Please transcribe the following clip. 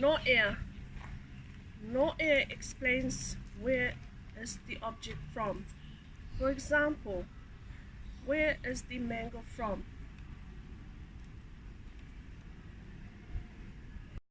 No air. No air explains where is the object from. For example, where is the mango from?